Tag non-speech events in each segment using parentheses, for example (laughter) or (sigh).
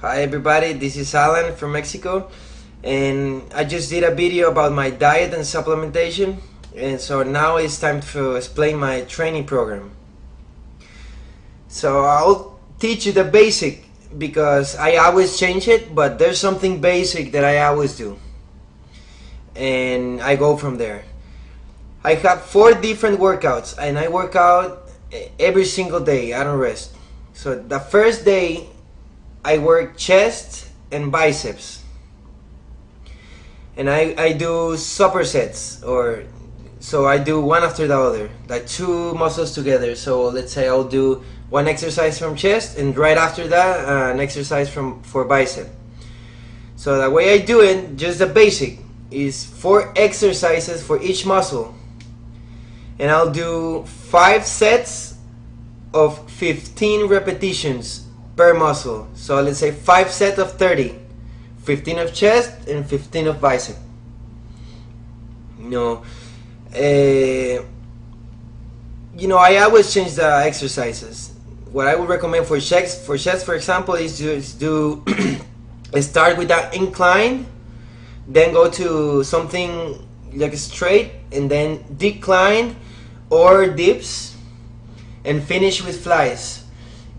Hi everybody, this is Alan from Mexico and I just did a video about my diet and supplementation and so now it's time to explain my training program. So I'll teach you the basic because I always change it but there's something basic that I always do and I go from there. I have four different workouts and I work out every single day, I don't rest. So the first day I work chest and biceps. And I, I do supersets or so I do one after the other, like two muscles together. So let's say I'll do one exercise from chest and right after that uh, an exercise from for bicep. So the way I do it, just the basic, is four exercises for each muscle. And I'll do five sets of 15 repetitions per muscle. So let's say 5 sets of 30. 15 of chest and 15 of bicep. You know, uh, you know, I always change the exercises. What I would recommend for chest, for chest, for example, is to do (clears throat) start with that incline, then go to something like straight, and then decline or dips, and finish with flies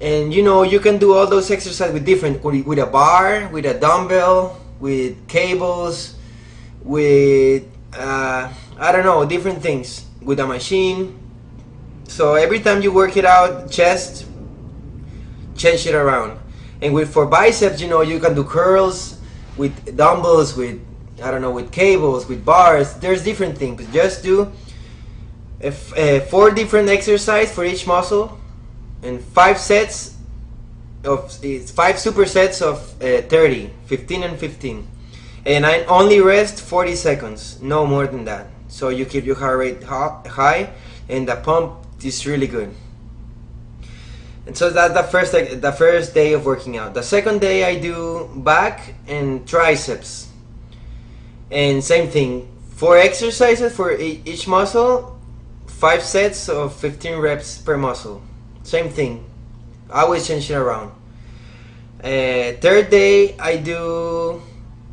and you know you can do all those exercises with different with a bar with a dumbbell with cables with uh, I don't know different things with a machine. So every time you work it out chest change it around. And with for biceps you know you can do curls with dumbbells with I don't know with cables with bars. There's different things. Just do if, uh, four different exercise for each muscle and five sets of it's five supersets of uh, 30 15 and 15 and I only rest 40 seconds no more than that. So you keep your heart rate high and the pump is really good. And so that's the first the first day of working out. The second day I do back and triceps. And same thing four exercises for each muscle five sets of 15 reps per muscle same thing. I always change it around. Uh, third day I do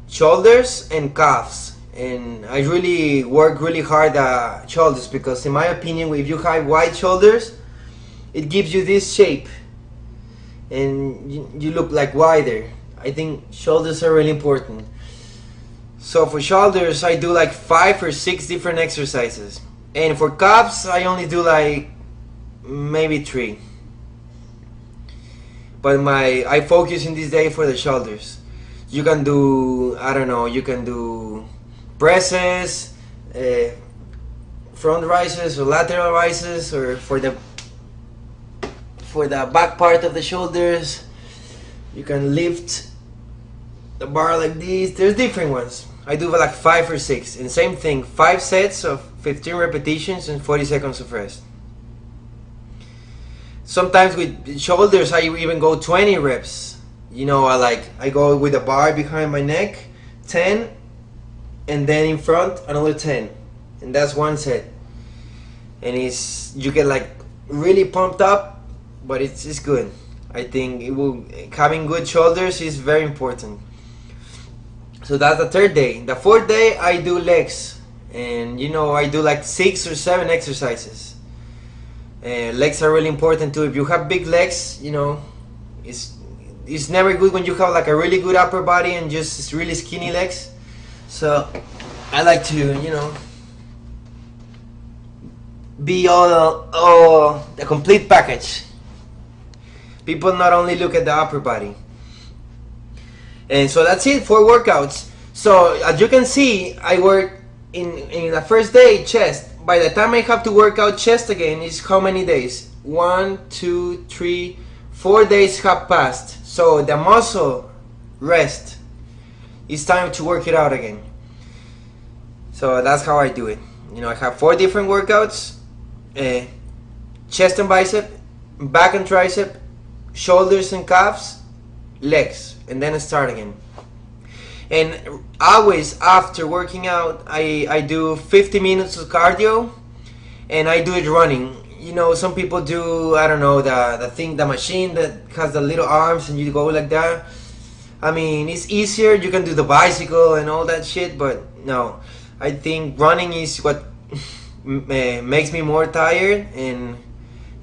shoulders and calves. And I really work really hard at shoulders because in my opinion if you have wide shoulders it gives you this shape. And you, you look like wider. I think shoulders are really important. So for shoulders I do like five or six different exercises. And for calves I only do like maybe three. But my I focus in this day for the shoulders. You can do I don't know you can do presses uh, front rises or lateral rises or for the for the back part of the shoulders. You can lift the bar like this. There's different ones. I do like five or six. And same thing five sets of 15 repetitions and 40 seconds of rest sometimes with shoulders I even go 20 reps. You know I like I go with a bar behind my neck 10 and then in front another 10 and that's one set. And it's you get like really pumped up but it's, it's good. I think it will having good shoulders is very important. So that's the third day. The fourth day I do legs. And you know I do like six or seven exercises uh, legs are really important too. If you have big legs, you know, it's it's never good when you have like a really good upper body and just really skinny legs. So I like to, you know, be all all the complete package. People not only look at the upper body. And so that's it for workouts. So as you can see, I work in in the first day chest by the time I have to work out chest again is how many days? One, two, three, four days have passed. So the muscle rest. It's time to work it out again. So that's how I do it. You know, I have four different workouts. Uh, chest and bicep, back and tricep, shoulders and calves, legs, and then start again and always after working out I, I do 50 minutes of cardio and I do it running you know some people do I don't know the the thing the machine that has the little arms and you go like that I mean, it's easier. You can do the bicycle and all that shit, but no, I think running is what (laughs) eh, makes me more tired and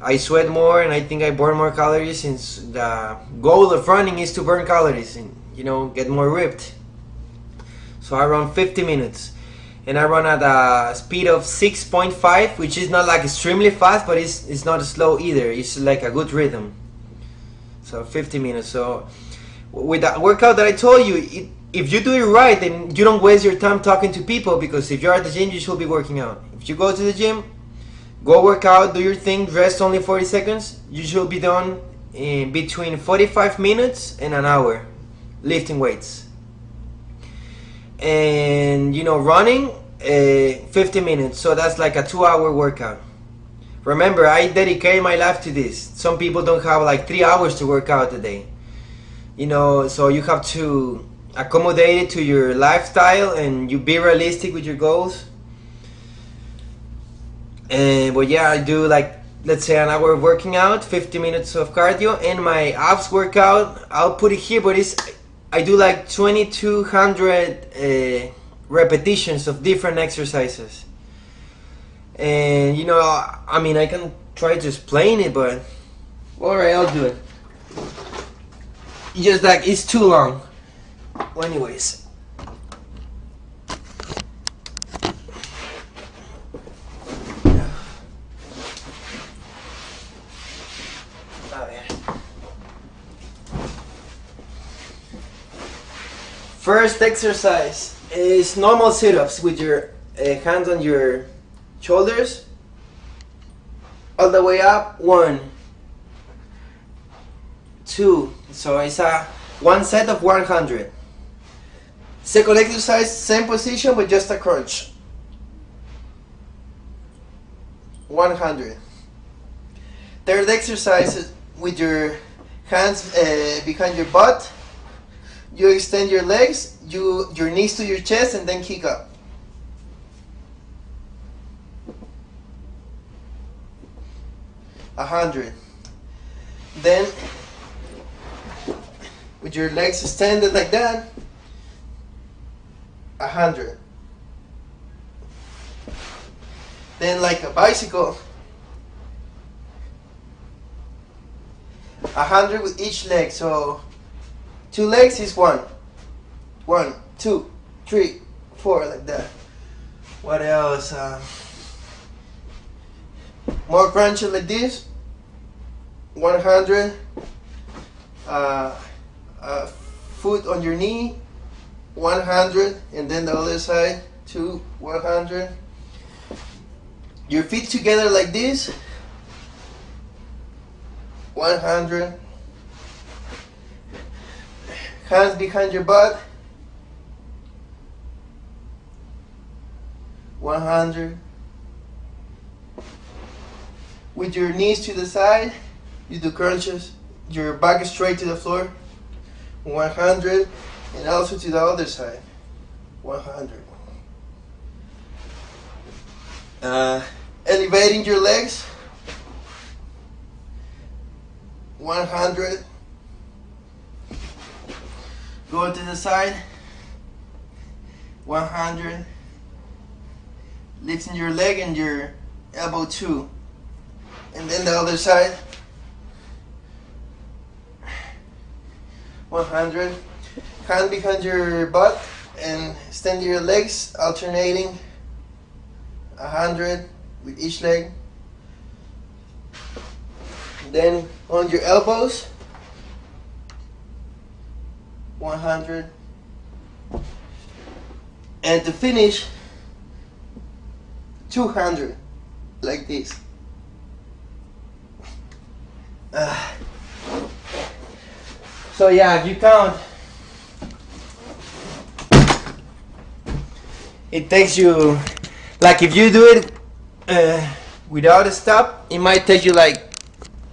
I sweat more and I think I burn more calories since the goal of running is to burn calories and you know get more ripped. So I run 50 minutes and I run at a speed of 6.5 which is not like extremely fast but it's, it's not slow either. It's like a good rhythm. So 50 minutes. So with that workout that I told you, it, if you do it right, then you don't waste your time talking to people because if you're at the gym, you should be working out. If you go to the gym, go work out, do your thing, rest only 40 seconds, you should be done in between 45 minutes and an hour lifting weights. And you know, running uh, 50 minutes, so that's like a two hour workout. Remember, I dedicate my life to this. Some people don't have like three hours to work out a day. You know, so you have to accommodate it to your lifestyle and you be realistic with your goals. And but yeah, I do like let's say an hour of working out, 50 minutes of cardio, and my abs workout. I'll put it here, but it's I do like 2,200 uh, repetitions of different exercises. And you know, I mean, I can try to explain it, but all right, I'll do it. Just like it's too long. Well, anyways. First exercise is normal sit-ups with your uh, hands on your shoulders. All the way up one. Two. So it's a one set of 100 second exercise same position but just a crunch. 100 third exercise is with your hands uh, behind your butt you extend your legs you your knees to your chest and then kick up. A hundred. Then with your legs extended like that a hundred. Then like a bicycle a hundred with each leg. So two legs is one. One two three four like that. What else uh, more crunches like this? 100 uh, uh, foot on your knee. 100 and then the other side Two, 100 your feet together like this. 100 hands behind your butt 100 with your knees to the side you do crunches. Your back straight to the floor. 100 and also to the other side. 100 uh, elevating your legs. 100 go to the side. 100 lifting your leg and your elbow too. And then the other side. 100 hand behind your butt and extend your legs alternating. 100 with each leg. Then on your elbows 100 and to finish 200 like this. Uh, so yeah, if you count, it takes you, like if you do it uh, without a stop, it might take you like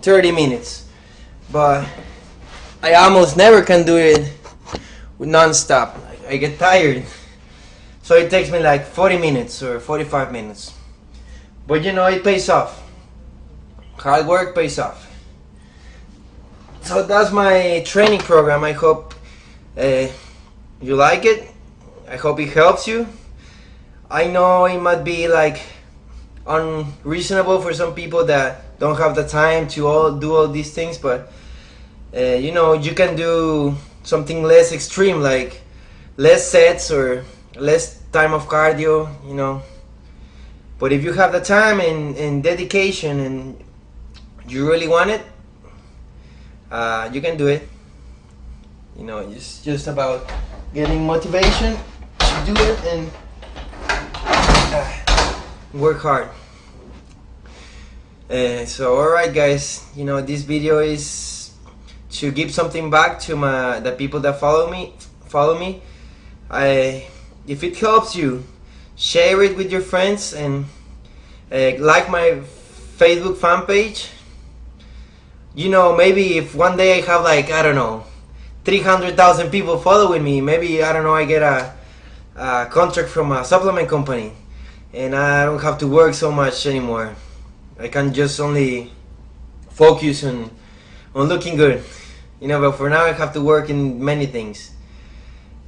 30 minutes. But I almost never can do it non-stop. I get tired. So it takes me like 40 minutes or 45 minutes. But you know, it pays off. Hard work pays off so that's my training program. I hope Uh, you like it? I hope it helps you. I know it might be like unreasonable for some people that don't have the time to all do all these things, but uh, you know you can do something less extreme, like less sets or less time of cardio. You know, but if you have the time and, and dedication and you really want it, uh, you can do it. You know, it's just about getting motivation to do it and uh, work hard. Uh, so alright guys, you know this video is to give something back to my the people that follow me follow me. I if it helps you, share it with your friends and uh, like my Facebook fan page. You know, maybe if one day I have like I don't know 300,000 people following me. Maybe, I don't know, I get a, a, contract from a supplement company and I don't have to work so much anymore. I can just only focus on, on looking good. You know, but for now I have to work in many things.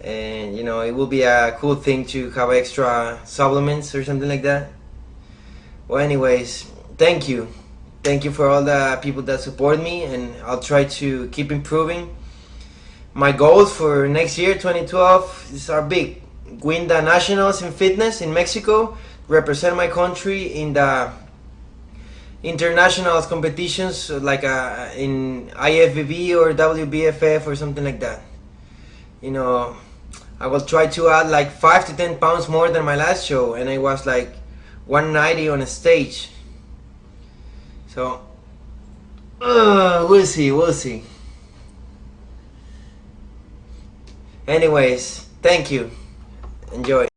And, you know, it will be a cool thing to have extra supplements or something like that. Well, anyways, thank you. Thank you for all the people that support me and I'll try to keep improving my goals for next year 2012 is are big win the nationals in fitness in mexico represent my country in the international competitions like uh, in ifbb or wbff or something like that you know i will try to add like 5 to 10 pounds more than my last show and i was like 190 on a stage so uh, we'll see we'll see Anyways, thank you. Enjoy.